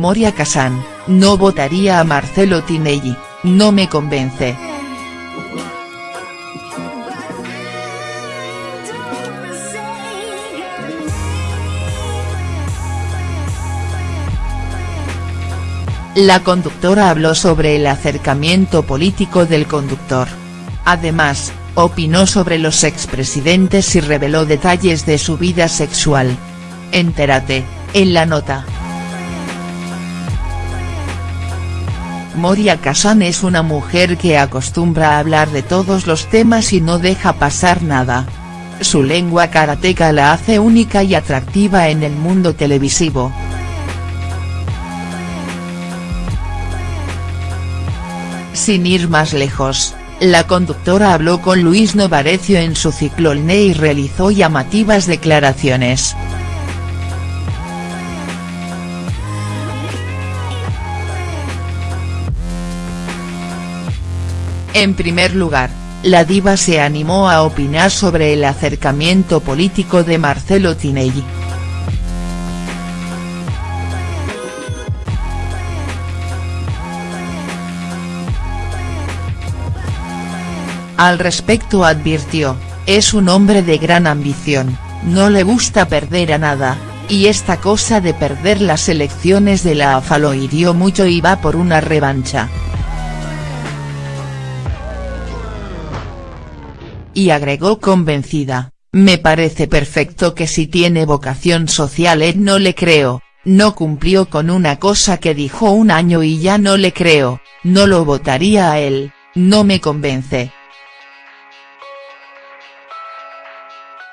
Moria Kazan, no votaría a Marcelo Tinelli, no me convence. La conductora habló sobre el acercamiento político del conductor. Además, opinó sobre los expresidentes y reveló detalles de su vida sexual. Entérate, en la nota. Moria Kazan es una mujer que acostumbra a hablar de todos los temas y no deja pasar nada. Su lengua karateca la hace única y atractiva en el mundo televisivo. Sin ir más lejos, la conductora habló con Luis Novarecio en su ciclolne y realizó llamativas declaraciones. En primer lugar, la diva se animó a opinar sobre el acercamiento político de Marcelo Tinelli. Al respecto advirtió, es un hombre de gran ambición, no le gusta perder a nada, y esta cosa de perder las elecciones de la AFA lo hirió mucho y va por una revancha. Y agregó convencida, me parece perfecto que si tiene vocación social él no le creo, no cumplió con una cosa que dijo un año y ya no le creo, no lo votaría a él, no me convence.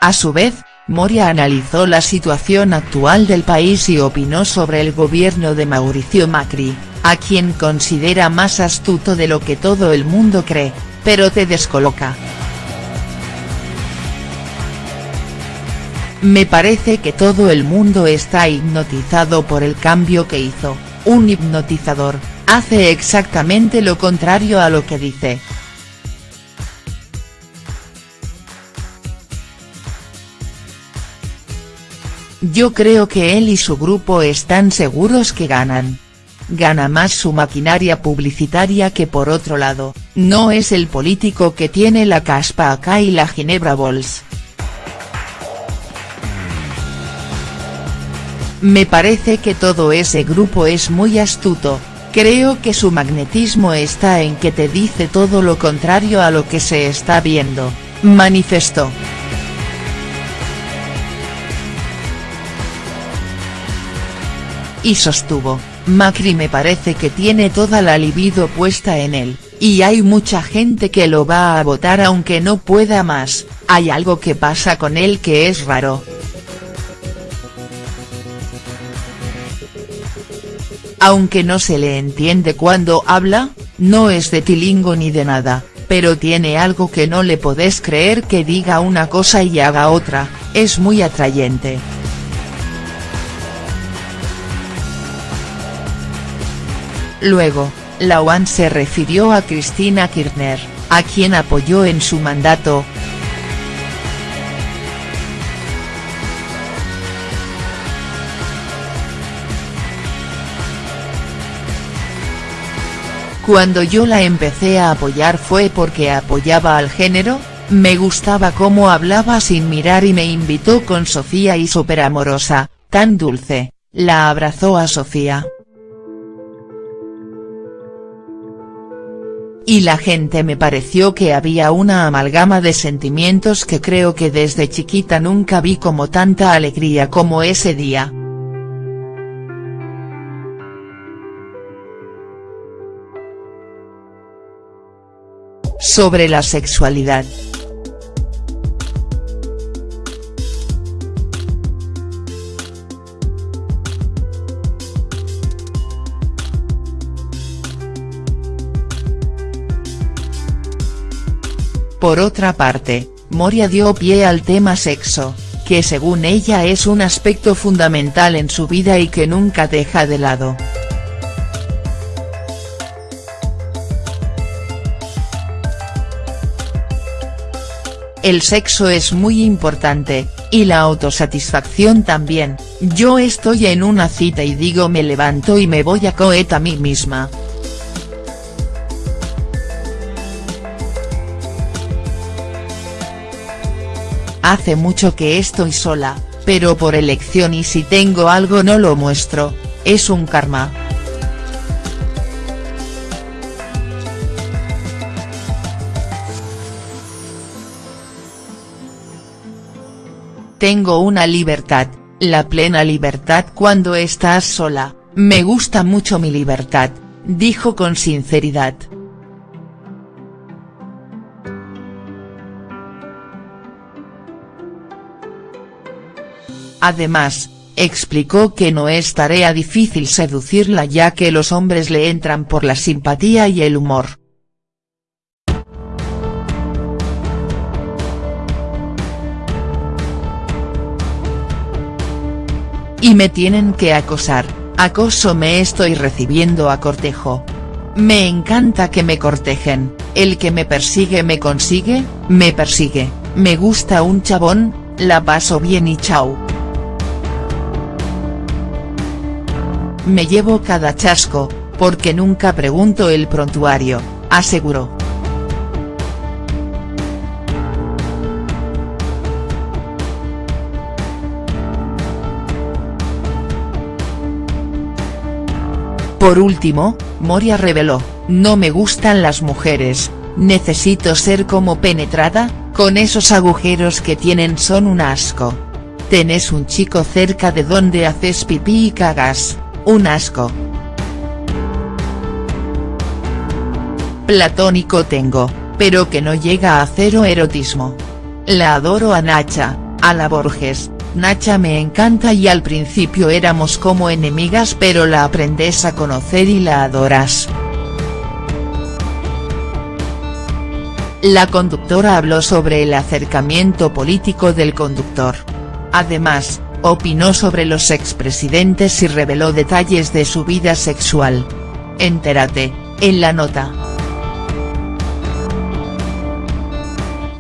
A su vez, Moria analizó la situación actual del país y opinó sobre el gobierno de Mauricio Macri, a quien considera más astuto de lo que todo el mundo cree, pero te descoloca. Me parece que todo el mundo está hipnotizado por el cambio que hizo, un hipnotizador, hace exactamente lo contrario a lo que dice. Yo creo que él y su grupo están seguros que ganan. Gana más su maquinaria publicitaria que por otro lado, no es el político que tiene la caspa acá y la Ginebra Bols. Me parece que todo ese grupo es muy astuto, creo que su magnetismo está en que te dice todo lo contrario a lo que se está viendo, manifestó. y sostuvo, Macri me parece que tiene toda la libido puesta en él, y hay mucha gente que lo va a votar aunque no pueda más, hay algo que pasa con él que es raro. Aunque no se le entiende cuando habla, no es de tilingo ni de nada, pero tiene algo que no le podés creer que diga una cosa y haga otra, es muy atrayente. Luego, la UAN se refirió a Cristina Kirchner, a quien apoyó en su mandato. Cuando yo la empecé a apoyar fue porque apoyaba al género, me gustaba cómo hablaba sin mirar y me invitó con Sofía y súper amorosa, tan dulce, la abrazó a Sofía. y la gente me pareció que había una amalgama de sentimientos que creo que desde chiquita nunca vi como tanta alegría como ese día. Sobre la sexualidad. Por otra parte, Moria dio pie al tema sexo, que según ella es un aspecto fundamental en su vida y que nunca deja de lado. El sexo es muy importante, y la autosatisfacción también, yo estoy en una cita y digo me levanto y me voy a coet a mí misma. Hace mucho que estoy sola, pero por elección y si tengo algo no lo muestro, es un karma. Tengo una libertad, la plena libertad cuando estás sola, me gusta mucho mi libertad, dijo con sinceridad. Además, explicó que no es tarea difícil seducirla ya que los hombres le entran por la simpatía y el humor. Y me tienen que acosar, acoso me estoy recibiendo a cortejo. Me encanta que me cortejen, el que me persigue me consigue, me persigue, me gusta un chabón, la paso bien y chau. Me llevo cada chasco, porque nunca pregunto el prontuario, aseguró. Por último, Moria reveló, no me gustan las mujeres, necesito ser como penetrada, con esos agujeros que tienen son un asco. Tenés un chico cerca de donde haces pipí y cagas, un asco. Platónico tengo, pero que no llega a cero erotismo. La adoro a Nacha, a la Borges, Nacha me encanta y al principio éramos como enemigas pero la aprendes a conocer y la adoras. La conductora habló sobre el acercamiento político del conductor. Además, opinó sobre los expresidentes y reveló detalles de su vida sexual. Entérate, en la nota.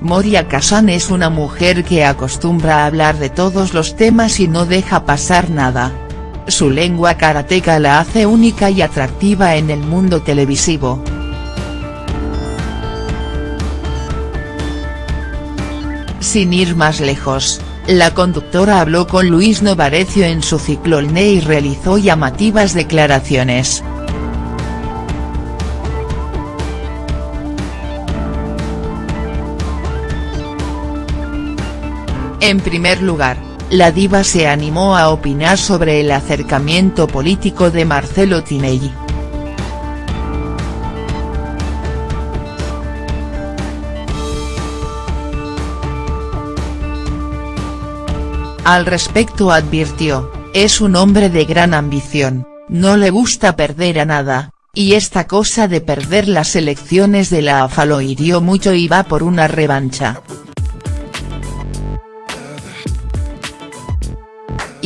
Moria Kazan es una mujer que acostumbra a hablar de todos los temas y no deja pasar nada. Su lengua karateca la hace única y atractiva en el mundo televisivo. Sin ir más lejos, la conductora habló con Luis Novarecio en su ciclo y realizó llamativas declaraciones. En primer lugar, la diva se animó a opinar sobre el acercamiento político de Marcelo Tinelli. Al respecto advirtió, es un hombre de gran ambición, no le gusta perder a nada, y esta cosa de perder las elecciones de la AFA lo hirió mucho y va por una revancha.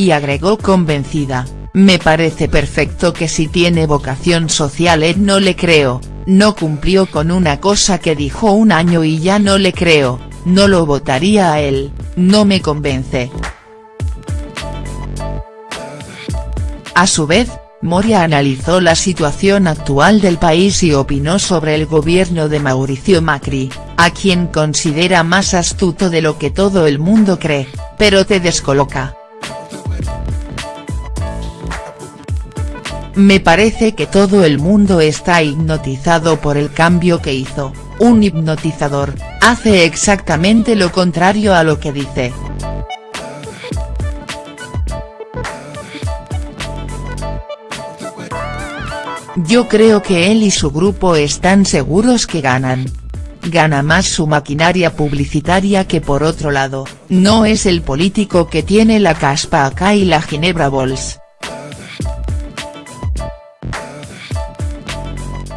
Y agregó convencida, me parece perfecto que si tiene vocación social Ed no le creo, no cumplió con una cosa que dijo un año y ya no le creo, no lo votaría a él, no me convence. A su vez, Moria analizó la situación actual del país y opinó sobre el gobierno de Mauricio Macri, a quien considera más astuto de lo que todo el mundo cree, pero te descoloca. Me parece que todo el mundo está hipnotizado por el cambio que hizo, un hipnotizador, hace exactamente lo contrario a lo que dice. Yo creo que él y su grupo están seguros que ganan. Gana más su maquinaria publicitaria que por otro lado, no es el político que tiene la caspa acá y la Ginebra Bols.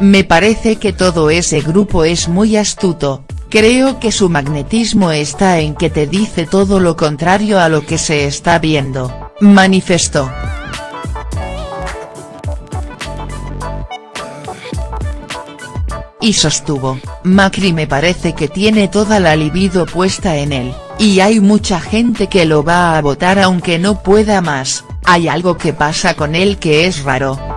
Me parece que todo ese grupo es muy astuto, creo que su magnetismo está en que te dice todo lo contrario a lo que se está viendo, manifestó. Y sostuvo, Macri me parece que tiene toda la libido puesta en él, y hay mucha gente que lo va a votar aunque no pueda más, hay algo que pasa con él que es raro.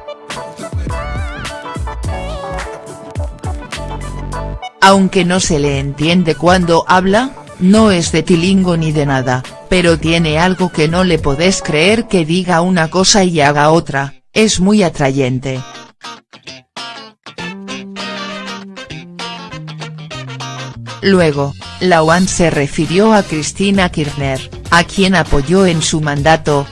Aunque no se le entiende cuando habla, no es de tilingo ni de nada, pero tiene algo que no le podés creer que diga una cosa y haga otra, es muy atrayente. Luego, la UAN se refirió a Cristina Kirchner, a quien apoyó en su mandato,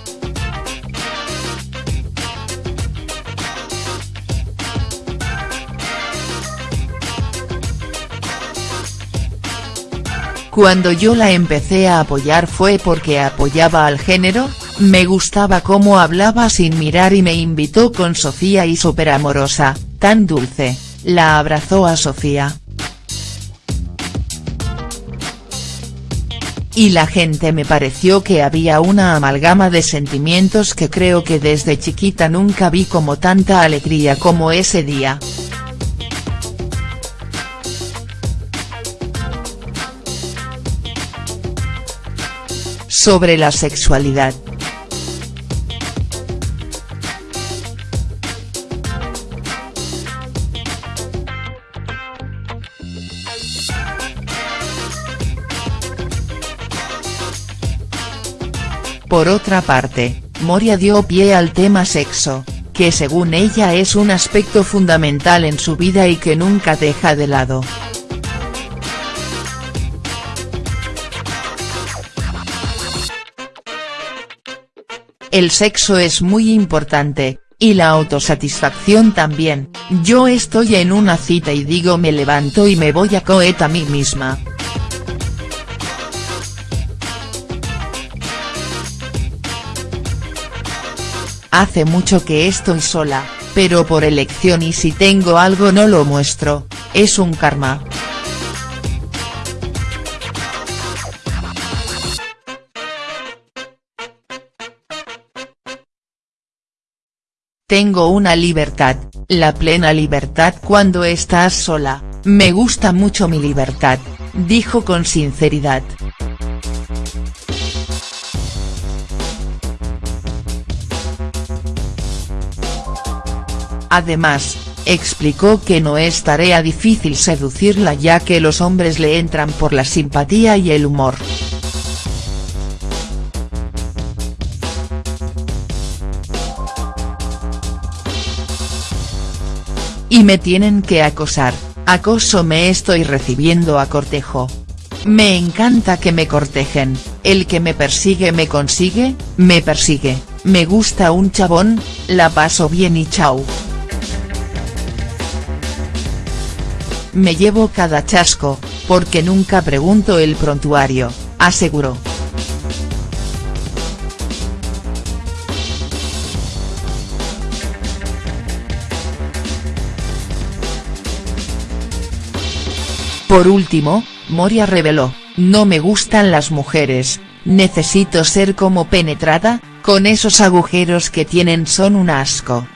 Cuando yo la empecé a apoyar fue porque apoyaba al género, me gustaba cómo hablaba sin mirar y me invitó con Sofía y súper amorosa, tan dulce, la abrazó a Sofía. Y la gente me pareció que había una amalgama de sentimientos que creo que desde chiquita nunca vi como tanta alegría como ese día. Sobre la sexualidad. Por otra parte, Moria dio pie al tema sexo, que según ella es un aspecto fundamental en su vida y que nunca deja de lado. El sexo es muy importante, y la autosatisfacción también, yo estoy en una cita y digo me levanto y me voy a coet a mí misma. Hace mucho que estoy sola, pero por elección y si tengo algo no lo muestro, es un karma. Tengo una libertad, la plena libertad cuando estás sola, me gusta mucho mi libertad, dijo con sinceridad. Además, explicó que no es tarea difícil seducirla ya que los hombres le entran por la simpatía y el humor. Y me tienen que acosar, acoso me estoy recibiendo a cortejo. Me encanta que me cortejen, el que me persigue me consigue, me persigue, me gusta un chabón, la paso bien y chau. Me llevo cada chasco, porque nunca pregunto el prontuario, aseguró. Por último, Moria reveló, no me gustan las mujeres, necesito ser como penetrada, con esos agujeros que tienen son un asco.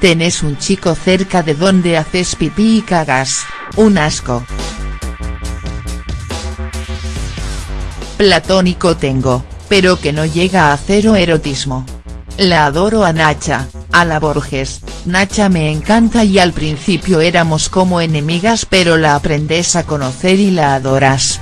Tenés un chico cerca de donde haces pipí y cagas, un asco. Platónico tengo, pero que no llega a cero erotismo. La adoro a Nacha, a la Borges, Nacha me encanta y al principio éramos como enemigas pero la aprendes a conocer y la adoras.